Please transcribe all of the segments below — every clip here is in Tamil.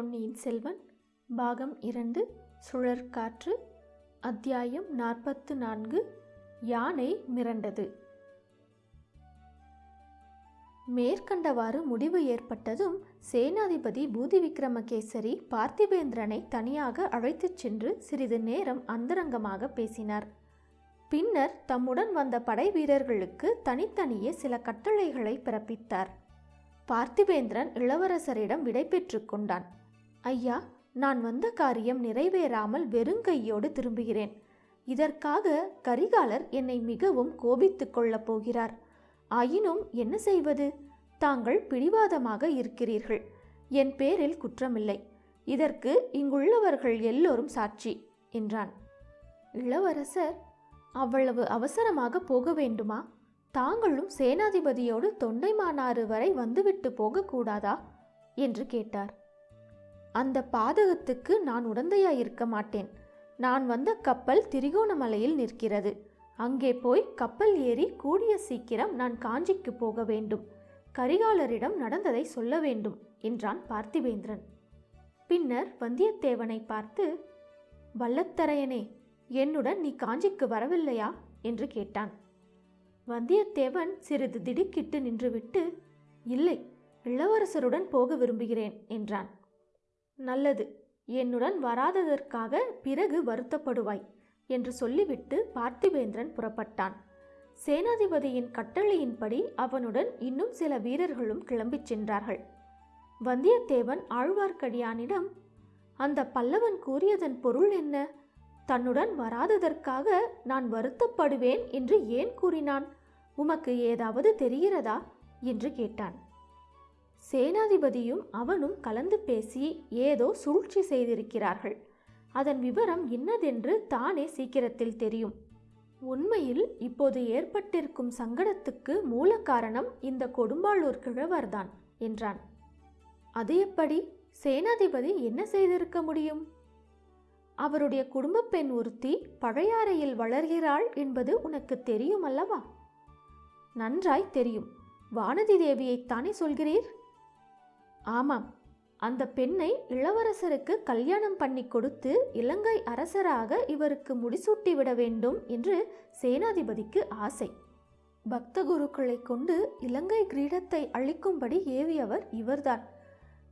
பொன்னியின் செல்வன் பாகம் இரண்டு சுழற்காற்று அத்தியாயம் நாற்பத்து நான்கு யானை மிரண்டது. மேற்கண்டவாறு முடிவு ஏற்பட்டதும் சேனாதிபதி பூதி விக்ரமகேசரி பார்த்திபேந்திரனை தனியாக அழைத்துச் சென்று சிறிது நேரம் அந்தரங்கமாக பேசினார். பின்னர் தம்முடன் வந்த படை வீரர்களுக்கு தனித்தனியே சில கட்டளைகளை பிறப்பித்தார். பார்த்திபேந்திரன் இளவரசரிடம் விடை கொண்டான். ஐயா நான் வந்த காரியம் நிறைவேறாமல் வெறுங்கையோடு திரும்புகிறேன். இதற்காக கரிகாலர் என்னை மிகவும் கோபித்துக் கொள்ளப் போகிறார். ஆயினும் என்ன செய்வது? தாங்கள் பிடிவாதமாக இருக்கிறீர்கள். என் பேரில் குற்றமில்லை. இதற்கு இங்குள்ளவர்கள் எல்லோரும் சாட்சி என்றான். இளவரசர் அவ்வளவு அவசரமாக போக வேண்டுமா? தாங்களும் சேனாதிபதியோடு தொண்டைமானாறு வரை வந்துவிட்டு போகக்கூடாதா? என்று கேட்டார். அந்த பாதகத்துக்கு நான் உடந்தையாயிருக்க மாட்டேன். நான் வந்த கப்பல் திரிகோணமலையில் நிற்கிறது. அங்கே போய் கப்பல் ஏறி கூடிய சீக்கிரம் நான் காஞ்சிக்கு போக வேண்டும். கரிகாலரிடம் நடந்ததை சொல்ல வேண்டும் என்றான் பார்த்திவேந்திரன் பின்னர் வந்தியத்தேவனை பார்த்து வல்லத்தரையனே என்னுடன் நீ காஞ்சிக்கு வரவில்லையா? என்று கேட்டான். வந்தியத்தேவன் சிறிது திடுக்கிட்டு நின்றுவிட்டு இல்லை இளவரசருடன் போக விரும்புகிறேன் என்றான். நல்லது. என்னுடன் வராததற்காக பிறகு வருத்தப்படுவாய் என்று சொல்லிவிட்டு பார்த்திவேந்திரன் புறப்பட்டான். சேனாதிபதியின் கட்டளையின்படி அவனுடன் இன்னும் சில வீரர்களும் கிளம்பிச் சென்றார்கள். வந்தியத்தேவன் ஆழ்வார்க்கடியானிடம் அந்த பல்லவன் கூறியதன் பொருள் என்ன? தன்னுடன் வராததற்காக நான் வருத்தப்படுவேன் என்று ஏன் கூறினான்? உமக்கு ஏதாவது தெரிகிறதா? என்று கேட்டான். சேனாதிபதியும் அவனும் கலந்து பேசி ஏதோ சூழ்ச்சி செய்திருக்கிறார்கள். அதன் விவரம் இன்னதென்று தானே சீக்கிரத்தில் தெரியும். உண்மையில் இப்போது ஏற்பட்டிருக்கும் சங்கடத்துக்கு மூல காரணம் இந்த கொடும்பாளூர் கிழவர்தான் என்றான். அது எப்படி? சேனாதிபதி என்ன செய்திருக்க முடியும்? அவருடைய குடும்பப் பெண் ஒருத்தி பழையாறையில் வளர்கிறாள் என்பது உனக்கு தெரியும் அல்லவா நன்றாய் தெரியும். வானதி தேவியைத்தானே சொல்கிறீர்? ஆமாம். அந்த பெண்ணை இளவரசருக்கு கல்யாணம் பண்ணி கொடுத்து இலங்கை அரசராக இவருக்கு முடிசூட்டி விட வேண்டும் என்று சேனாதிபதிக்கு ஆசை. பக்த குருக்களை கொண்டு இலங்கை கிரீடத்தை அளிக்கும்படி ஏவியவர் இவர்தான்.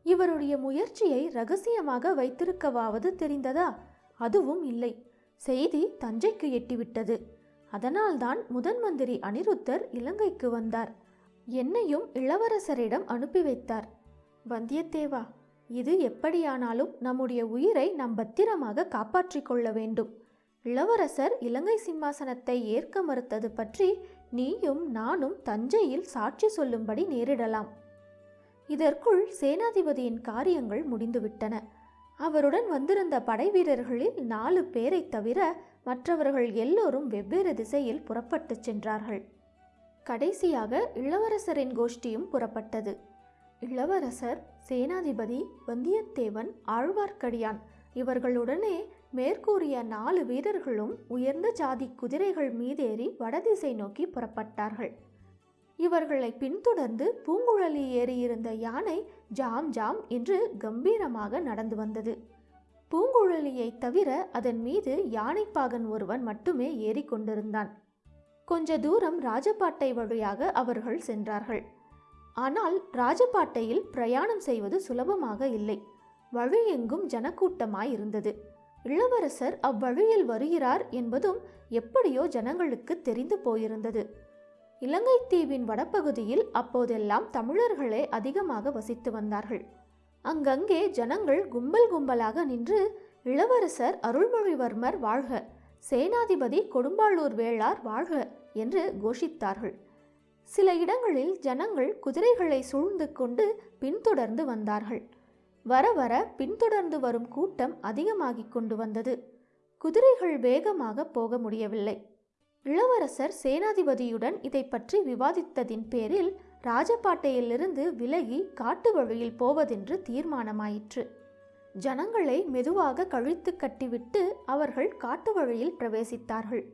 இவருடைய முயற்சியை ரகசியமாக வைத்திருக்கவாவது தெரிந்ததா? அதுவும் இல்லை. செய்தி தஞ்சைக்கு எட்டிவிட்டது. அதனால்தான் முதன் மந்திரி அனிருத்தர் இலங்கைக்கு வந்தார். என்னையும் இளவரசரிடம் அனுப்பி வைத்தார். வந்தியத்தேவா இது எப்படியானாலும் நம்முடைய உயிரை நாம் பத்திரமாக காப்பாற்றிக் கொள்ள வேண்டும். இளவரசர் இலங்கை சிம்மாசனத்தை ஏற்க மறுத்தது பற்றி நீயும் நானும் தஞ்சையில் சாட்சி சொல்லும்படி நேரிடலாம். இதற்குள் சேனாதிபதியின் காரியங்கள் முடிந்துவிட்டன. அவருடன் வந்திருந்த படை வீரர்களில் நாலு பேரை தவிர மற்றவர்கள் எல்லோரும் வெவ்வேறு திசையில் புறப்பட்டுச் சென்றார்கள். கடைசியாக இளவரசரின் கோஷ்டியும் புறப்பட்டது. இளவரசர் சேனாதிபதி வந்தியத்தேவன் ஆழ்வார்க்கடியான். இவர்களுடனே மேற்கூறிய நாலு வீரர்களும் உயர்ந்த ஜாதி குதிரைகள் மீதேறி வடதிசை நோக்கி புறப்பட்டார்கள். இவர்களை பின்தொடர்ந்து பூங்குழலி ஏறியிருந்த யானை ஜாம் ஜாம் என்று கம்பீரமாக நடந்து வந்தது. பூங்குழலியை தவிர அதன் மீது யானைப்பாகன் ஒருவன் மட்டுமே ஏறிக்கொண்டிருந்தான். கொஞ்ச தூரம் ராஜபாட்டை வழியாக அவர்கள் சென்றார்கள். ஆனால் ராஜபாட்டையில் பிரயாணம் செய்வது சுலபமாக இல்லை. வழியெங்கும் ஜனக்கூட்டமாய் இருந்தது இளவரசர் அவ்வழியில் வருகிறார் என்பதும் எப்படியோ ஜனங்களுக்கு தெரிந்து போயிருந்தது. இலங்கை தீவின் வடபகுதியில் அப்போதெல்லாம் தமிழர்களே அதிகமாக வசித்து வந்தார்கள். அங்கங்கே ஜனங்கள் கும்பல் கும்பலாக நின்று இளவரசர் அருள்மொழிவர்மர் வாழ்க சேனாதிபதி கொடும்பாளூர் வேளார் வாழ்க என்று கோஷித்தார்கள். சில இடங்களில் ஜனங்கள் குதிரைகளை சூழ்ந்து கொண்டு பின்தொடர்ந்து வந்தார்கள். வர வர பின்தொடர்ந்து வரும் கூட்டம் அதிகமாகிக் கொண்டு வந்தது. குதிரைகள் வேகமாக போக முடியவில்லை. இளவரசர் சேனாதிபதியுடன் இதை பற்றி விவாதித்ததின் பேரில் ராஜபாட்டையிலிருந்து விலகி காட்டு வழியில் போவதென்று தீர்மானமாயிற்று. ஜனங்களை மெதுவாக கழித்து கட்டிவிட்டு அவர்கள் காட்டு வழியில் பிரவேசித்தார்கள்.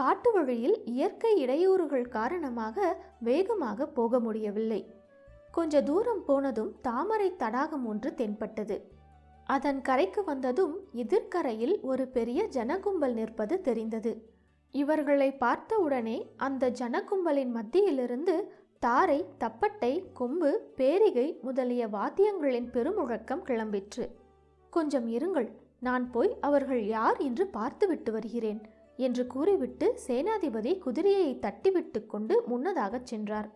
காட்டு வழியில் இயற்கை இடையூறுகள் காரணமாக வேகமாக போக முடியவில்லை. கொஞ்ச தூரம் போனதும் தாமரை தடாகம் ஒன்று தென்பட்டது. அதன் கரைக்கு வந்ததும் எதிர்க்கரையில் ஒரு பெரிய ஜனகும்பல் நிற்பது தெரிந்தது. இவர்களை பார்த்தவுடனே அந்த ஜனகும்பலின் மத்தியிலிருந்து தாரை தப்பட்டை கொம்பு பேரிகை முதலிய வாத்தியங்களின் பெருமுழக்கம் கிளம்பிற்று. கொஞ்சம் இருங்கள் நான் போய் அவர்கள் யார் என்று பார்த்துவிட்டு வருகிறேன். என்று கூறிவிட்டு சேனாதிபதி குதிரையை தட்டிவிட்டு கொண்டு முன்னதாகச் சென்றார்.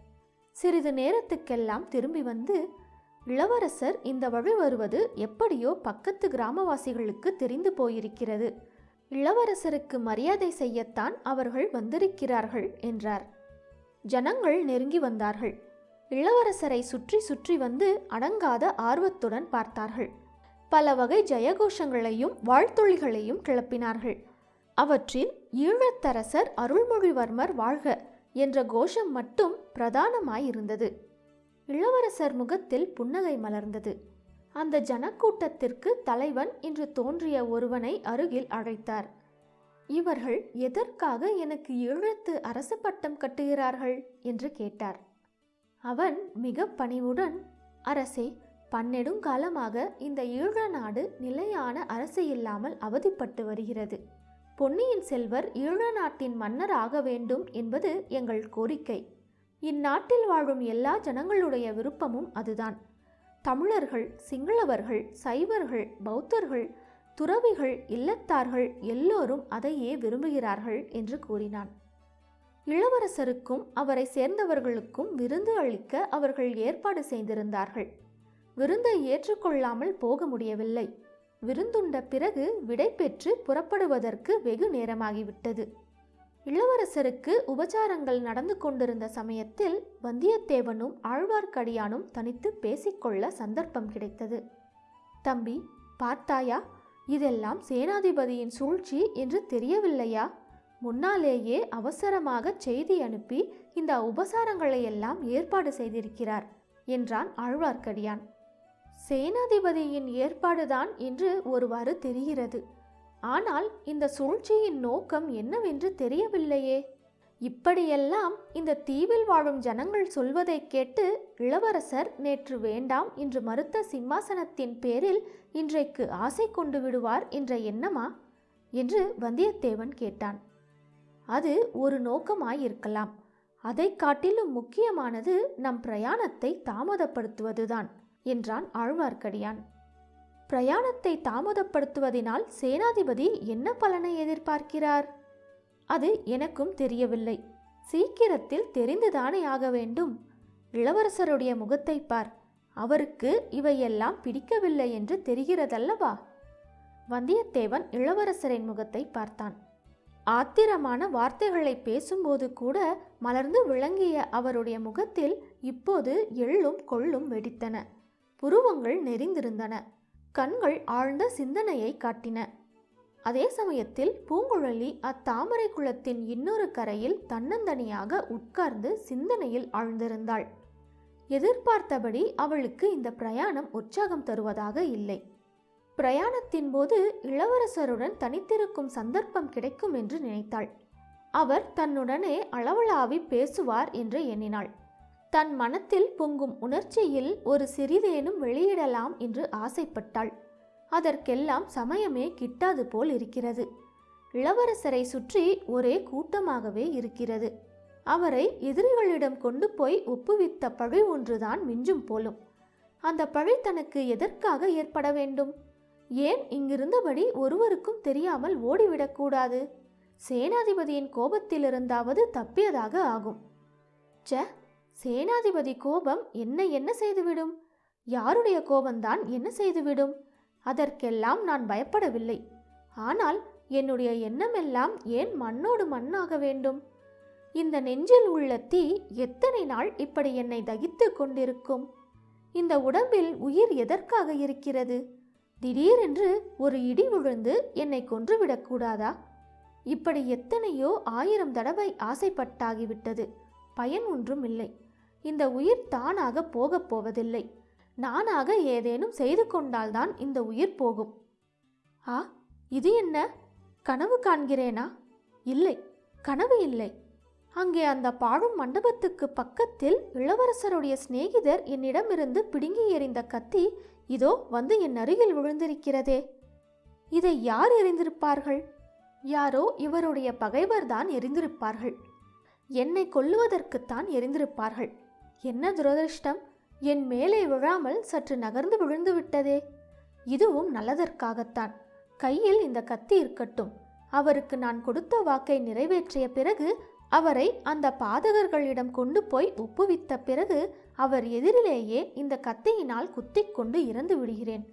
சிறிது நேரத்துக்கெல்லாம் திரும்பி வந்து இளவரசர் இந்த வழி வருவது எப்படியோ பக்கத்து கிராமவாசிகளுக்கு தெரிந்து போயிருக்கிறது. இளவரசருக்கு மரியாதை செய்யத்தான் அவர்கள் வந்திருக்கிறார்கள் என்றார். ஜனங்கள் நெருங்கி வந்தார்கள். இளவரசரை சுற்றி சுற்றி வந்து அடங்காத ஆர்வத்துடன் பார்த்தார்கள். பல வகை ஜெயகோஷங்களையும் வாழ்த்தொழிகளையும் கிளப்பினார்கள். அவற்றில் ஈழத்தரசர் அருள்மொழிவர்மர் வாழ்க என்ற கோஷம் மட்டும் பிரதானமாயிருந்தது. இளவரசர் முகத்தில் புன்னகை மலர்ந்தது. அந்த ஜனக்கூட்டத்திற்கு தலைவன் என்று தோன்றிய ஒருவனை அருகில் அழைத்தார். இவர்கள் எதற்காக எனக்கு ஈழத்து அரச பட்டம் கட்டுகிறார்கள்? என்று கேட்டார். அவன் மிக பணிவுடன் அரசே பன்னெடுங்காலமாக இந்த ஈழ நாடு நிலையான அரசு இல்லாமல் அவதிப்பட்டு வருகிறது. பொன்னியின் செல்வர் ஈழ நாட்டின் மன்னர் ஆக வேண்டும் என்பது எங்கள் கோரிக்கை. இந்நாட்டில் வாழும் எல்லா ஜனங்களுடைய விருப்பமும் அதுதான். தமிழர்கள் சிங்களவர்கள் சைவர்கள் பௌத்தர்கள் துறவிகள் இல்லத்தார்கள் எல்லோரும் அதையே விரும்புகிறார்கள் என்று கூறினான். இளவரசருக்கும் அவரை சேர்ந்தவர்களுக்கும் விருந்து அளிக்க அவர்கள் ஏற்பாடு செய்திருந்தார்கள். விருந்தை ஏற்றுக்கொள்ளாமல் போக முடியவில்லை. விருந்துண்ட பிறகு விடை பெற்று புறப்படுவதற்கு வெகு நேரமாகிவிட்டது. இளவரசருக்கு உபச்சாரங்கள் நடந்து கொண்டிருந்த சமயத்தில் வந்தியத்தேவனும் ஆழ்வார்க்கடியானும் தனித்து பேசிக்கொள்ள சந்தர்ப்பம் கிடைத்தது. தம்பி பார்த்தாயா? இதெல்லாம் சேனாதிபதியின் சூழ்ச்சி என்று தெரியவில்லையா? முன்னாலேயே அவசரமாக செய்தி அனுப்பி இந்த உபசாரங்களை எல்லாம் ஏற்பாடு செய்திருக்கிறார் என்றான் ஆழ்வார்க்கடியான். சேனாதிபதியின் ஏற்பாடுதான் என்று ஒருவாறு தெரிகிறது. ஆனால் இந்த சூழ்ச்சியின் நோக்கம் என்னவென்று தெரியவில்லையே. இப்படியெல்லாம் இந்த தீவில் வாழும் ஜனங்கள் சொல்வதைக் கேட்டு இளவரசர் நேற்று வேண்டாம் என்று மறுத்த சிம்மாசனத்தின் பேரில் இன்றைக்கு ஆசை கொண்டு விடுவார் என்ற எண்ணமா? என்று வந்தியத்தேவன் கேட்டான். அது ஒரு நோக்கமாயிருக்கலாம். அதைக் காட்டிலும் முக்கியமானது நம் பிரயாணத்தை தாமதப்படுத்துவதுதான். என்றான் ஆழ்வார்க்கடியான். பிரயாணத்தை தாமதப்படுத்துவதினால் சேனாதிபதி என்ன பலனை எதிர்பார்க்கிறார்? அது எனக்கும் தெரியவில்லை. சீக்கிரத்தில் தெரிந்துதானே ஆக வேண்டும். இளவரசருடைய முகத்தை பார். அவருக்கு இவையெல்லாம் பிடிக்கவில்லை என்று தெரிகிறதல்லவா? வந்தியத்தேவன் இளவரசரின் முகத்தை பார்த்தான். ஆத்திரமான வார்த்தைகளை பேசும்போது கூட மலர்ந்து விளங்கிய அவருடைய முகத்தில் இப்போது எள்ளும் கொள்ளும் வெடித்தன. புருவங்கள் நெறிந்திருந்தன கண்கள் ஆழ்ந்த சிந்தனையை காட்டின. அதே சமயத்தில் பூங்குழலி அத்தாமரை குளத்தின் இன்னொரு கரையில் தன்னந்தனியாக உட்கார்ந்து சிந்தனையில் ஆழ்ந்திருந்தாள். எதிர்பார்த்தபடி அவளுக்கு இந்த பிரயாணம் உற்சாகம் தருவதாக இல்லை. பிரயாணத்தின் போது இளவரசருடன் தனித்திருக்கும் சந்தர்ப்பம் கிடைக்கும் என்று நினைத்தாள். அவர் தன்னுடனே அளவளாவி பேசுவார் என்று எண்ணினாள். தன் மனத்தில் பொங்கும் உணர்ச்சியில் ஒரு சிறிதேனும் வெளியிடலாம் என்று ஆசைப்பட்டாள். அதற்கெல்லாம் சமயமே கிட்டாது போல் இருக்கிறது. இளவரசரை சுற்றி ஒரே கூட்டமாகவே இருக்கிறது. அவரை எதிரிகளிடம் கொண்டு போய் ஒப்புவித்த பழி ஒன்றுதான் மிஞ்சும் போலும். அந்த பழி தனக்கு எதற்காக ஏற்பட வேண்டும்? ஏன் இங்கிருந்தபடி ஒருவருக்கும் தெரியாமல் ஓடிவிடக்கூடாது சேனாதிபதியின் கோபத்திலிருந்தாவது தப்பியதாக ஆகும். ச்ச சேனாதிபதி கோபம் என்ன என்ன செய்துவிடும்? யாருடைய கோபம்தான் என்ன செய்துவிடும்? அதற்கெல்லாம் நான் பயப்படவில்லை. ஆனால் என்னுடைய எண்ணமெல்லாம் ஏன் மண்ணோடு மண்ணாக வேண்டும்? இந்த நெஞ்சில் உள்ள தீ எத்தனை நாள் இப்படி என்னை தகித்து கொண்டிருக்கும்? இந்த உடம்பில் உயிர் எதற்காக இருக்கிறது? திடீரென்று ஒரு இடி விழுந்து என்னை கொன்றுவிடக்கூடாதா? இப்படி எத்தனையோ ஆயிரம் தடவை ஆசைப்பட்டாகிவிட்டது. பயன் ஒன்றும் இல்லை. இந்த உயிர் தானாக போகப் போவதில்லை. நானாக ஏதேனும் செய்து கொண்டால்தான் இந்த உயிர் போகும். ஆ இது என்ன? கனவு காண்கிறேனா? இல்லை கனவு இல்லை. அங்கே அந்த பாழும் மண்டபத்துக்கு பக்கத்தில் இளவரசருடைய சிநேகிதர் என்னிடமிருந்து பிடுங்கி எறிந்த கத்தி இதோ வந்து என் அருகில் விழுந்திருக்கிறதே. இதை யார் எறிந்திருப்பார்கள்? யாரோ இவருடைய பகைவர்தான் எறிந்திருப்பார்கள். என்னை கொல்லுவதற்குத்தான் எரிந்திருப்பார்கள். என்ன துரதிருஷ்டம்? என் மேலே விழாமல் சற்று நகர்ந்து விழுந்து விட்டதே. இதுவும் நல்லதற்காகத்தான். கையில் இந்த கத்தி இருக்கட்டும். அவருக்கு நான் கொடுத்த வாக்கை நிறைவேற்றிய பிறகு அவரை அந்த பாதகர்களிடம் கொண்டு போய் ஒப்புவித்த பிறகு அவர் எதிரிலேயே இந்த கத்தியினால் குத்திக் கொண்டு இறந்து விடுகிறேன்.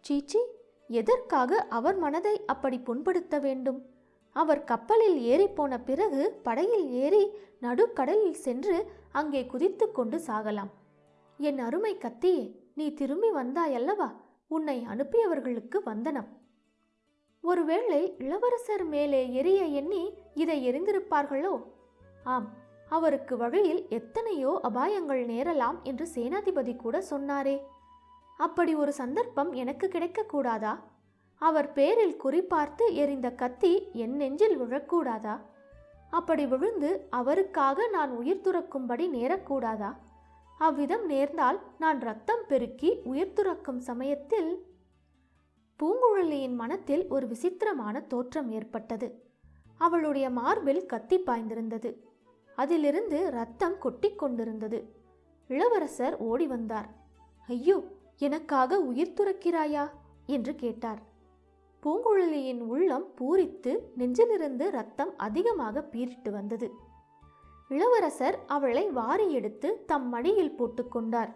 சீச்சி எதற்காக அவர் மனதை அப்படி புண்படுத்த வேண்டும்? அவர் கப்பலில் ஏறிப்போன பிறகு படகில் ஏறி நடுக்கடலில் சென்று அங்கே குதித்து கொண்டு சாகலாம். என் அருமை கத்தியே நீ திரும்பி வந்தாயல்லவா? உன்னை அனுப்பியவர்களுக்கு வந்தனம் ஒருவேளை இளவரசர் மேலே எரிய எண்ணி இதை எரிந்திருப்பார்களோ ஆம் அவருக்கு வழியில் எத்தனையோ அபாயங்கள் நேரலாம் என்று சேனாதிபதி கூட சொன்னாரே. அப்படி ஒரு சந்தர்ப்பம் எனக்கு கிடைக்கக்கூடாதா அவர் பேரில் குறிப்பார்த்து எரிந்த கத்தி என் நெஞ்சில் விழக்கூடாதா? அப்படி விழுந்து அவருக்காக நான் உயிர் துறக்கும்படி நேரக்கூடாதா? அவ்விதம் நேர்ந்தால் நான் ரத்தம் பெருக்கி உயிர் துறக்கும் சமயத்தில் பூங்குழலியின் மனத்தில் ஒரு விசித்திரமான தோற்றம் ஏற்பட்டது. அவளுடைய மார்பில் கத்தி பாய்ந்திருந்தது. அதிலிருந்து ரத்தம் கொட்டிக் கொண்டிருந்தது. இளவரசர் ஓடி வந்தார். ஐயோ எனக்காக உயிர் துறக்கிறாயா? என்று கேட்டார். பூங்குழலியின் உள்ளம் பூரித்து நெஞ்சிலிருந்து ரத்தம் அதிகமாக பீரிட்டு வந்தது. இளவரசர் அவளை வாரி எடுத்து தம் மடியில் போட்டுக்கொண்டார்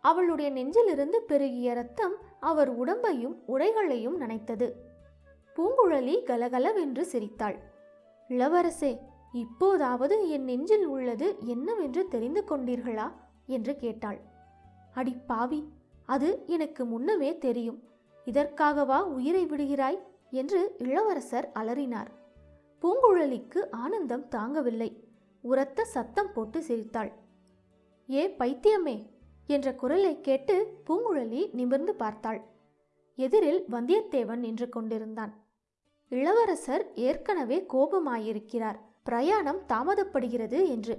அவளுடைய நெஞ்சிலிருந்து பெருகிய ரத்தம் அவர் உடம்பையும் உடைகளையும் நனைத்தது. பூங்குழலி கலகலவென்று சிரித்தாள். இளவரசே இப்போதாவது என் நெஞ்சில் உள்ளது என்னவென்று தெரிந்து கொண்டீர்களா? என்று கேட்டாள். அடி பாவி அது எனக்கு முன்னமே தெரியும். இதற்காகவா உயிரை விடுகிறாய்? என்று இளவரசர் அலறினார். பூங்குழலிக்கு ஆனந்தம் தாங்கவில்லை. உரத்த சத்தம் போட்டு சிரித்தாள். ஏ பைத்தியமே! என்ற குரலை கேட்டு பூங்குழலி நிமிர்ந்து பார்த்தாள். எதிரில் வந்தியத்தேவன் நின்று கொண்டிருந்தான். இளவரசர் ஏற்கனவே கோபமாயிருக்கிறார். பிரயாணம் தாமதப்படுகிறது என்று.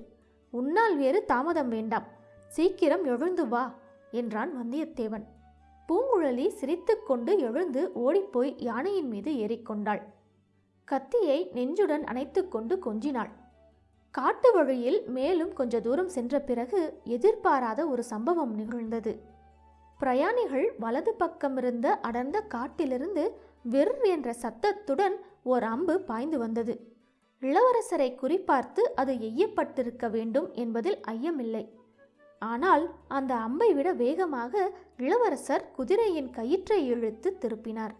உன்னால் வேறு தாமதம் வேண்டாம். சீக்கிரம் எழுந்து வா என்றான் வந்தியத்தேவன். பூங்குழலி சிரித்துக்கொண்டு எழுந்து ஓடிப்போய் யானையின் மீது ஏறிக்கொண்டாள். கத்தியை நெஞ்சுடன் அணைத்துக்கொண்டு கொஞ்சினாள். காட்டு வழியில் மேலும் கொஞ்ச தூரம் சென்ற பிறகு எதிர்பாராத ஒரு சம்பவம் நிகழ்ந்தது. பிரயாணிகள் வலது பக்கம் இருந்த அடர்ந்த காட்டிலிருந்து விர் என்ற சத்தத்துடன் ஓர் அம்பு பாய்ந்து வந்தது. இளவரசரை குறிப்பார்த்து அது எய்யப்பட்டிருக்க வேண்டும் என்பதில் ஐயமில்லை. ஆனால் அந்த அம்பை விட வேகமாக இளவரசர் குதிரையின் கயிற்றை இழுத்து திருப்பினார்.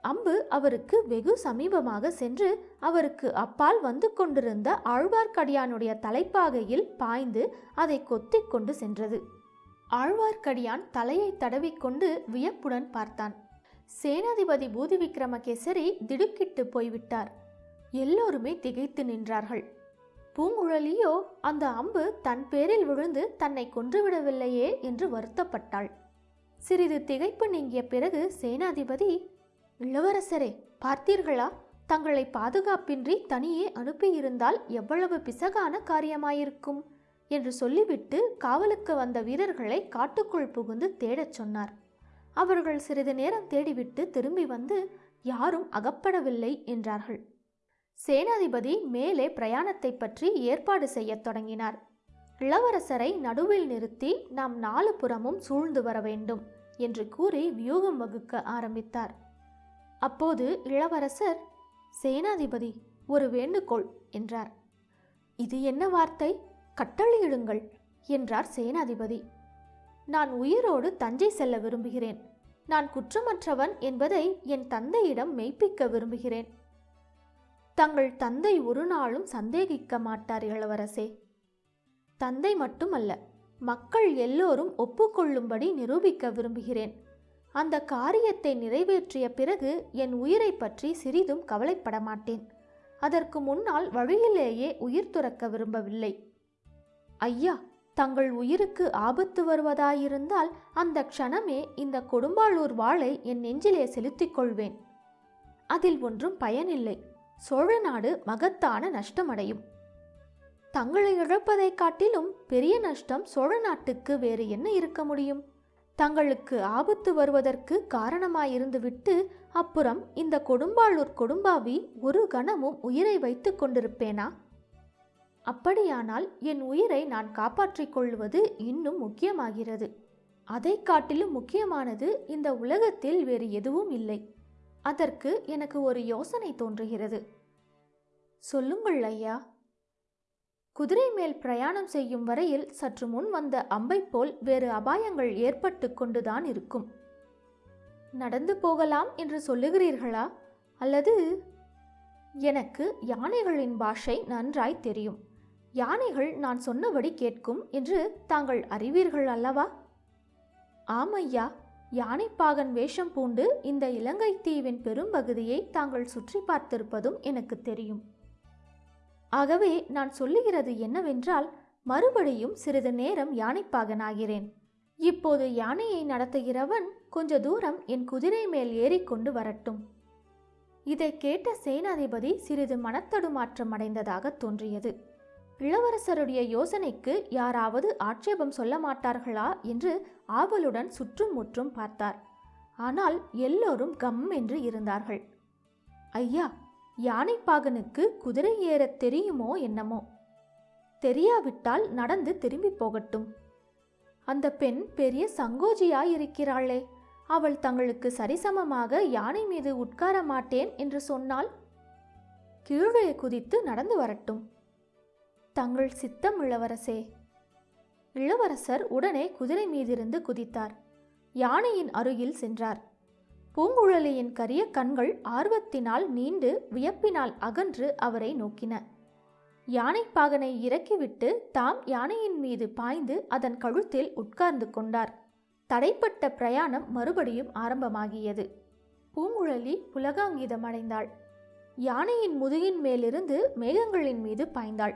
அம்பு அவருக்கு வெகு சமீபமாக சென்று அவருக்கு அப்பால் வந்து கொண்டிருந்த ஆழ்வார்க்கடியானுடைய தலைப்பாகையில் பாய்ந்து அதை கொத்திக் கொண்டு சென்றது. ஆழ்வார்க்கடியான் தலையை தடவிக்கொண்டு வியப்புடன் பார்த்தான். சேனாதிபதி பூதி விக்ரமகேசரி திடுக்கிட்டு போய்விட்டார். எல்லோருமே திகைத்து நின்றார்கள். பூங்குழலியோ அந்த அம்பு தன் பேரில் விழுந்து தன்னை கொன்றுவிடவில்லையே என்று வருத்தப்பட்டாள். சிறிது திகைப்பு நீங்கிய பிறகு சேனாதிபதி இளவரசரே பார்த்தீர்களா? தங்களை பாதுகாப்பின்றி தனியே அனுப்பியிருந்தால் எவ்வளவு பிசகான காரியமாயிருக்கும்? என்று சொல்லிவிட்டு காவலுக்கு வந்த வீரர்களை காட்டுக்குள் புகுந்து தேடச் சொன்னார். அவர்கள் சிறிது நேரம் தேடிவிட்டு திரும்பி வந்து யாரும் அகப்படவில்லை என்றார்கள். சேனாதிபதி மேலே பிரயாணத்தை பற்றி ஏற்பாடு செய்யத் தொடங்கினார். இளவரசரை நடுவில் நிறுத்தி நாம் நாலு புறமும் சூழ்ந்து வர வேண்டும் என்று கூறி வியூகம் வகுக்க ஆரம்பித்தார். அப்போது இளவரசர் சேனாதிபதி ஒரு வேண்டுகோள் என்றார். இது என்ன வார்த்தை? கட்டளையிடுங்கள் என்றார் சேனாதிபதி. நான் உயிரோடு தஞ்சை செல்ல விரும்புகிறேன். நான் குற்றமற்றவன் என்பதை என் தந்தையிடம் மெய்ப்பிக்க விரும்புகிறேன் தங்கள் தந்தை ஒரு நாளும் சந்தேகிக்க மாட்டார் இளவரசே தந்தை மட்டுமல்ல மக்கள் எல்லோரும் ஒப்புக்கொள்ளும்படி நிரூபிக்க விரும்புகிறேன். அந்த காரியத்தை நிறைவேற்றிய பிறகு என் உயிரை பற்றி சிறிதும் கவலைப்பட மாட்டேன். அதற்கு முன்னால் வழியிலேயே உயிர் துறக்க விரும்பவில்லை. ஐயா தங்கள் உயிருக்கு ஆபத்து வருவதாயிருந்தால் அந்த க்ஷணமே இந்த கொடும்பாளூர் வாளை என் நெஞ்சிலே செலுத்திக் கொள்வேன். அதில் ஒன்றும் பயனில்லை. சோழ நாடு மகத்தான நஷ்டமடையும். தங்களை இழப்பதைக் காட்டிலும் பெரிய நஷ்டம் சோழ நாட்டுக்கு வேறு என்ன இருக்க முடியும்? தங்களுக்கு ஆபத்து வருவதற்கு காரணமாயிருந்துவிட்டு அப்புறம் இந்த கொடும்பாளூர் கொடும்பாவி ஒரு கணமும் உயிரை வைத்து கொண்டிருப்பேனா? அப்படியானால் என் உயிரை நான் காப்பாற்றிக் கொள்வது இன்னும் முக்கியமாகிறது. அதைக் காட்டிலும் முக்கியமானது இந்த உலகத்தில் வேறு எதுவும் இல்லை. அதற்கு எனக்கு ஒரு யோசனை தோன்றுகிறது. சொல்லுங்கள் ஐயா. குதிரை மேல் பிரயாணம் செய்யும் வரையில் சற்று முன் வந்த அம்பை போல் வேறு அபாயங்கள் ஏற்பட்டு கொண்டுதான் இருக்கும். நடந்து போகலாம் என்று சொல்லுகிறீர்களா? அல்லது? எனக்கு யானைகளின் பாஷை நன்றாய் தெரியும். யானைகள் நான் சொன்னபடி கேட்கும் என்று தாங்கள் அறிவீர்கள் அல்லவா? ஆமையா யானைப்பாகன் வேஷம் பூண்டு இந்த இலங்கை தீவின் பெரும்பகுதியை தாங்கள் சுற்றி பார்த்திருப்பதும் எனக்கு தெரியும். ஆகவே நான் சொல்லுகிறது என்னவென்றால் மறுபடியும் சிறிது நேரம் யானைப்பாகனாகிறேன் இப்போது யானையை நடத்துகிறவன் கொஞ்ச தூரம் என் குதிரை மேல் ஏறிக்கொண்டு வரட்டும். இதை கேட்ட சேனாதிபதி சிறிது மனத்தடுமாற்றம் அடைந்ததாக தோன்றியது. இளவரசருடைய யோசனைக்கு யாராவது ஆட்சேபம் சொல்ல மாட்டார்களா என்று ஆவலுடன் சுற்றும் முற்றும் பார்த்தார். ஆனால் எல்லோரும் கம் என்று இருந்தார்கள். ஐயா யானைப்பாகனுக்கு குதிரை ஏறத் தெரியுமோ என்னமோ? தெரியாவிட்டால் நடந்து திரும்பி போகட்டும். அந்த பெண் பெரிய சங்கோஜியாயிருக்கிறாளே அவள் தங்களுக்கு சரிசமமாக யானை மீது உட்கார மாட்டேன் என்று சொன்னால் கீழே குதித்து நடந்து வரட்டும். தங்கள் சித்தம் இளவரசே. இளவரசர் உடனே குதிரை மீதிருந்து குதித்தார். யானையின் அருகில் சென்றார். பூங்குழலியின் கரிய கண்கள் ஆர்வத்தினால் நீண்டு வியப்பினால் அகன்று அவரை நோக்கின. யானைப்பாகனை இறக்கிவிட்டு தாம் யானையின் மீது பாய்ந்து அதன் கழுத்தில் உட்கார்ந்து கொண்டார். தடைப்பட்ட பிரயாணம் மறுபடியும் ஆரம்பமாகியது. பூங்குழலி புலகாங்கிதமடைந்தாள் யானையின் முதுகின் மேலிருந்து மேகங்களின் மீது பாய்ந்தாள்.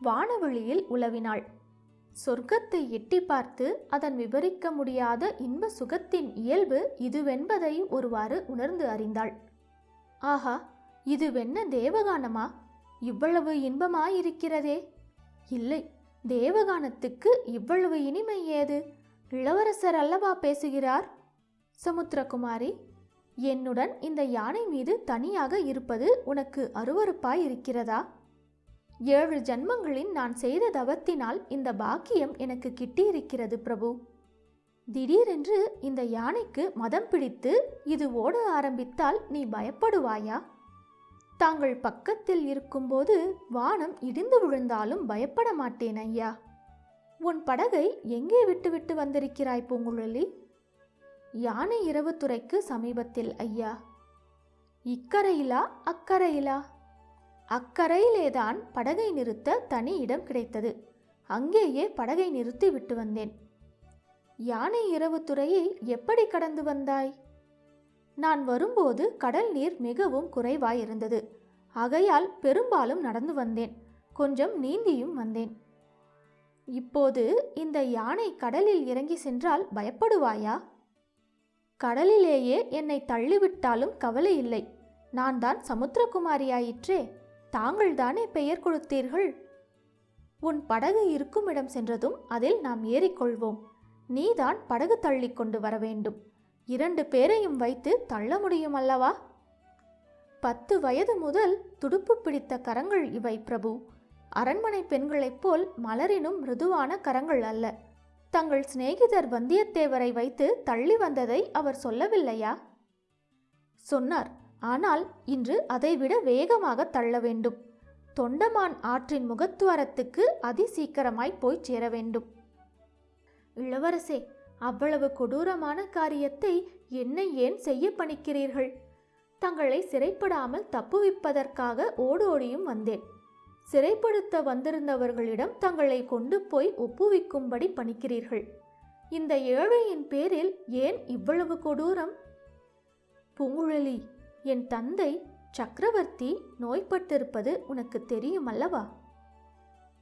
வானவெளியில் உலவினாள். சொர்க்கத்தை எட்டி பார்த்து அதன் விவரிக்க முடியாத இன்ப சுகத்தின் இயல்பு இதுவென்பதை ஒருவாறு உணர்ந்து அறிந்தாள். ஆஹா இதுவென்ன தேவகானமா? இவ்வளவு இன்பமாயிருக்கிறதே. இல்லை தேவகானத்துக்கு இவ்வளவு இனிமை ஏது? இளவரசர் அல்லவா பேசுகிறார்? சமுத்திரகுமாரி என்னுடன் இந்த யானை மீது தனியாக இருப்பது உனக்கு அருவறுப்பாய் இருக்கிறதா ஏழு ஜன்மங்களில் நான் செய்த தவத்தினால் இந்த பாக்கியம் எனக்கு கிட்டியிருக்கிறது பிரபு. திடீரென்று இந்த யானைக்கு மதம் பிடித்து இது ஓட ஆரம்பித்தால் நீ பயப்படுவாயா? தாங்கள் பக்கத்தில் இருக்கும்போது வானம் இடிந்து விழுந்தாலும் பயப்பட மாட்டேன் ஐயா. உன் படகை எங்கே விட்டுவிட்டு வந்திருக்கிறாய் பூங்குழலி? யானை இரவு துறைக்கு சமீபத்தில் ஐயா. இக்கரையிலா அக்கரையிலா? அக்கரையிலேதான் படகை நிறுத்த தனி இடம் கிடைத்தது. அங்கேயே படகை நிறுத்தி விட்டு வந்தேன். யானை இரவு துறையை எப்படி கடந்து வந்தாய்? நான் வரும்போது கடல் நீர் மிகவும் குறைவாயிருந்தது. ஆகையால் பெரும்பாலும் நடந்து வந்தேன். கொஞ்சம் நீந்தியும் வந்தேன். இப்போது இந்த யானை கடலில் இறங்கி சென்றால் பயப்படுவாயா? கடலிலேயே என்னை தள்ளிவிட்டாலும் கவலை இல்லை. நான் தான் சமுத்திரகுமாரியாயிற்றே. தாங்கள்தானே பெயர் கொடுத்தீர்கள்? உன் படகு இருக்கும் இடம் சென்றதும் அதில் நாம் ஏறிக்கொள்வோம். நீதான் படகு தள்ளி கொண்டு வர வேண்டும். இரண்டு பேரையும் வைத்து தள்ள முடியும் அல்லவா? பத்து வயது முதல் துடுப்பு பிடித்த கரங்கள் இவை பிரபு. அரண்மனை பெண்களைப் போல் மலரினும் மிருதுவான கரங்கள் அல்ல. தங்கள் சிநேகிதர் வந்தியத்தேவரை வைத்து தள்ளி வந்ததை அவர் சொல்லவில்லையா? சொன்னார். ஆனால் இன்று அதைவிட வேகமாக தள்ள வேண்டும். தொண்டமான் ஆற்றின் முகத்துவாரத்துக்கு அதிசீக்கிரமாய் போய் சேர வேண்டும். இளவரசே அவ்வளவு கொடூரமான காரியத்தை என்னை ஏன் செய்ய பணிக்கிறீர்கள்? தங்களை சிறைப்படாமல் தப்புவிப்பதற்காக ஓடோடியும் வந்தேன். சிறைப்படுத்த வந்திருந்தவர்களிடம் தங்களை கொண்டு போய் ஒப்புவிக்கும்படி பணிக்கிறீர்கள். இந்த ஏழையின் பேரில் ஏன் இவ்வளவு கொடூரம்? பூங்குழலி என் தந்தை சக்கரவர்த்தி நோய்பட்டிருப்பது உனக்கு தெரியும் அல்லவா?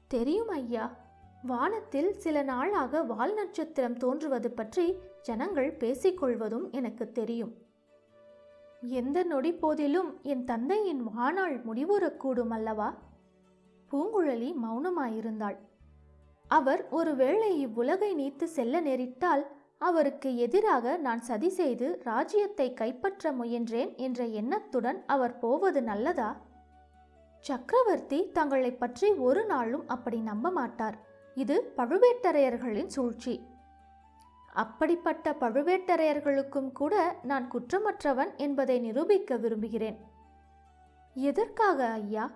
தெரியும் ஐயா. வானத்தில் சில நாளாக வால் நட்சத்திரம் தோன்றுவது பற்றி ஜனங்கள் பேசிக்கொள்வதும் எனக்கு தெரியும். எந்த நொடி போதிலும் என் தந்தையின் வாழ்நாள் முடிவுறக்கூடும் அல்லவா? பூங்குழலி மௌனமாயிருந்தாள். அவர் ஒருவேளை இவ்வுலகை நீத்து செல்ல நேரிட்டால் அவருக்கு எதிராக நான் சதி செய்து ராஜ்யத்தை கைப்பற்ற முயன்றேன் என்ற எண்ணத்துடன் அவர் போவது நல்லதா? சக்கரவர்த்தி தங்களை பற்றி ஒரு நாளும் அப்படி நம்ப மாட்டார். இது பழுவேட்டரையர்களின் சூழ்ச்சி. அப்படிப்பட்ட பழுவேட்டரையர்களுக்கும் கூட நான் குற்றமற்றவன் என்பதை நிரூபிக்க விரும்புகிறேன். எதற்காக ஐயா?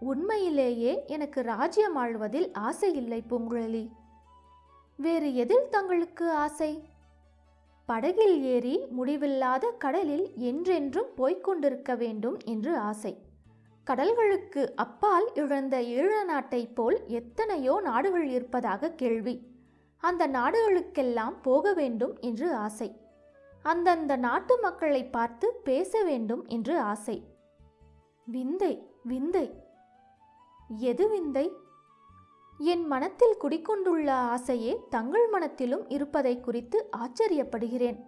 உண்மையிலேயே எனக்கு ராஜ்யம் ஆழ்வதில் ஆசை இல்லை பூங்குழலி. வேறு எதில் தங்களுக்கு ஆசை? படகில் ஏறி முடிவில்லாத கடலில் என்றென்றும் போய்க்கொண்டிருக்க வேண்டும் என்று ஆசை. கடல்களுக்கு அப்பால் இழந்த ஈழ நாட்டைப் போல் எத்தனையோ நாடுகள் இருப்பதாக கேள்வி. அந்த நாடுகளுக்கெல்லாம் போக வேண்டும் என்று ஆசை. அந்தந்த நாட்டு மக்களை பார்த்து பேச வேண்டும் என்று ஆசை. விந்தை விந்தை. எது விந்தை? என் மனத்தில் குடிக்கொண்டுள்ள ஆசையே தங்கள் மனத்திலும் இருப்பதை குறித்து ஆச்சரியப்படுகிறேன்.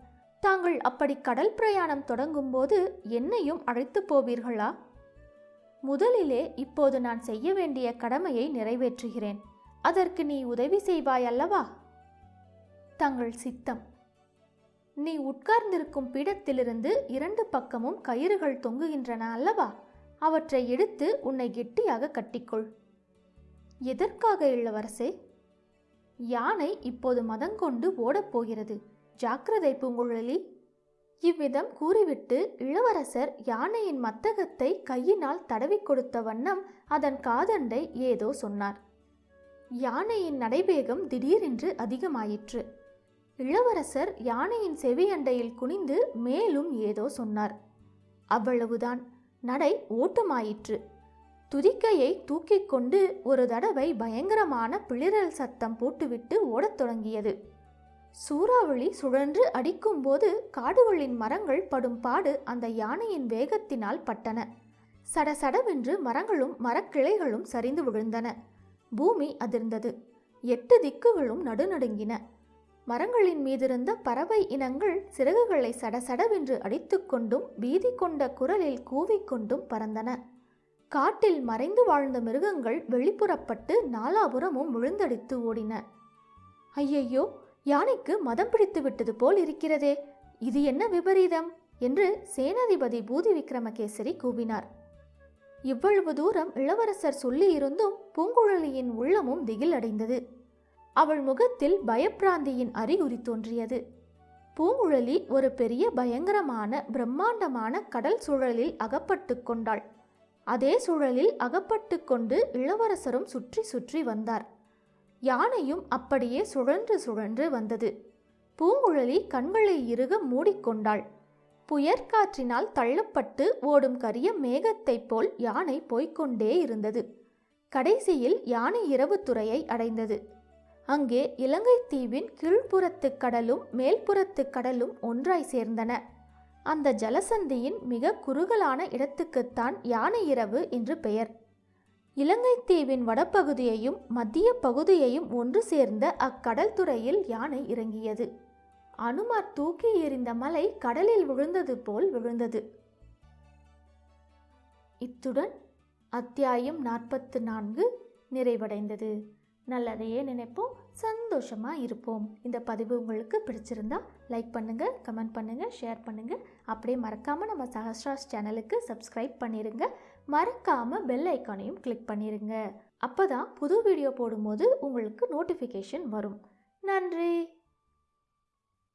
தாங்கள் அப்படி கடல் பிரயாணம் தொடங்கும்போது என்னையும் அழைத்து போவீர்களா? முதலிலே இப்போது நான் செய்ய வேண்டிய கடமையை நிறைவேற்றுகிறேன். அதற்கு நீ உதவி செய்வாய் அல்லவா தங்கள் சித்தம். நீ உட்கார்ந்திருக்கும் பீடத்திலிருந்து இரண்டு பக்கமும் கயிறுகள் தொங்குகின்றன அல்லவா? அவற்றை எடுத்து உன்னை கெட்டியாக கட்டிக்கொள். எதற்காக இளவரசே? யானை இப்போது மதங்கொண்டு ஓடப்போகிறது. ஜாக்கிரதை பூங்குழலி. இவ்விதம் கூறிவிட்டு இளவரசர் யானையின் மத்தகத்தை கையினால் தடவி கொடுத்த வண்ணம் அதன் காதண்டை ஏதோ சொன்னார். யானையின் நடைவேகம் திடீரென்று அதிகமாயிற்று. இளவரசர் யானையின் செவியண்டையில் குனிந்து மேலும் ஏதோ சொன்னார். அவ்வளவுதான். நடை ஓட்டமாயிற்று. துதிக்கையை தூக்கி கொண்டு ஒரு தடவை பயங்கரமான பிளிரல் சத்தம் போட்டுவிட்டு ஓடத் தொடங்கியது. சூறாவளி சுழன்று அடிக்கும்போது காடுகளின் மரங்கள் படும் பாடு அந்த யானையின் வேகத்தினால் பட்டன. சடசடவென்று மரங்களும் மரக்கிளைகளும் சரிந்து விழுந்தன. பூமி அதிர்ந்தது. எட்டு திக்குகளும் நடுநடுங்கின. மரங்களின் மீதிருந்த பறவை இனங்கள் சிறகுகளை சடசடவென்று அடித்துக்கொண்டும் பீதி கொண்ட குரலில் கூவிக்கொண்டும் பறந்தன. காட்டில் மறைந்து வாழ்ந்த மிருகங்கள் வெளிப்புறப்பட்டு நாலாபுரமும் விழுந்தடித்து ஓடின. ஐயையோ யானைக்கு மதம் பிடித்து விட்டது போல் இருக்கிறதே. இது என்ன விபரீதம்? என்று சேனாதிபதி பூதி விக்ரமகேசரி கூவினார். இவ்வளவு தூரம் இளவரசர் சொல்லியிருந்தும் பூங்குழலியின் உள்ளமும் திகில் அடைந்தது அவள் முகத்தில் பயப்பிராந்தியின் அறிகுறி தோன்றியது. பூங்குழலி ஒரு பெரிய பயங்கரமான பிரம்மாண்டமான கடல் சூழலில் அகப்பட்டு கொண்டாள். அதே சூழலில் அகப்பட்டு கொண்டு இளவரசரும் சுற்றி சுற்றி வந்தார். யானையும் அப்படியே சுழன்று சுழன்று வந்தது. பூங்குழலி கண்களை இறுக மூடிக்கொண்டாள் புயற்காற்றினால் தள்ளப்பட்டு ஓடும் கரிய மேகத்தைப் போல் யானை போய்க்கொண்டே இருந்தது. கடைசியில் யானை இரவுத்துறையை அடைந்தது. அங்கே இலங்கை தீவின் கீழ்ப்புறத்து கடலும் மேல்புறத்து கடலும் ஒன்றாய் சேர்ந்தன. அந்த ஜலசந்தியின் மிக குறுகலான இடத்துக்குத்தான் யானை இரவு என்று பெயர். இலங்கை தீவின் வடபகுதியையும் மத்திய பகுதியையும் ஒன்று சேர்ந்த அக்கடல் துறையில் யானை இறங்கியது. அனுமார் தூக்கி எறிந்த மலை கடலில் விழுந்தது போல் விழுந்தது. இத்துடன் அத்தியாயம் நாற்பத்து நான்கு நிறைவடைந்தது. நல்லதையே நினைப்போம் சந்தோஷமாக இருப்போம். இந்த பதிவு உங்களுக்கு பிடிச்சிருந்தா லைக் பண்ணுங்கள் கமெண்ட் பண்ணுங்கள் ஷேர் பண்ணுங்கள் அப்படியே மறக்காமல் நம்ம சஹஸ்ராஸ் சேனலுக்கு சப்ஸ்கிரைப் பண்ணிடுங்க மறக்காமல் பெல் ஐக்கானையும் கிளிக் அப்போ தான் புது வீடியோ போடும்போது உங்களுக்கு நோட்டிஃபிகேஷன் வரும். நன்றி!